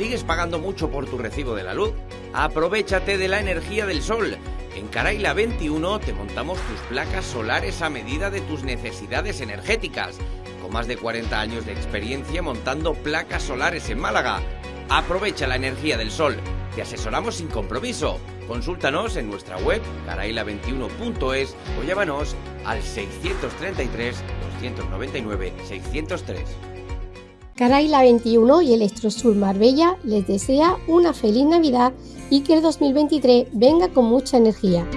¿Sigues pagando mucho por tu recibo de la luz? Aprovechate de la energía del sol. En Caraila 21 te montamos tus placas solares a medida de tus necesidades energéticas. Con más de 40 años de experiencia montando placas solares en Málaga. Aprovecha la energía del sol. Te asesoramos sin compromiso. Consúltanos en nuestra web caraila21.es o llámanos al 633 299 603. Caraila 21 y Electrosur Marbella les desea una feliz Navidad y que el 2023 venga con mucha energía.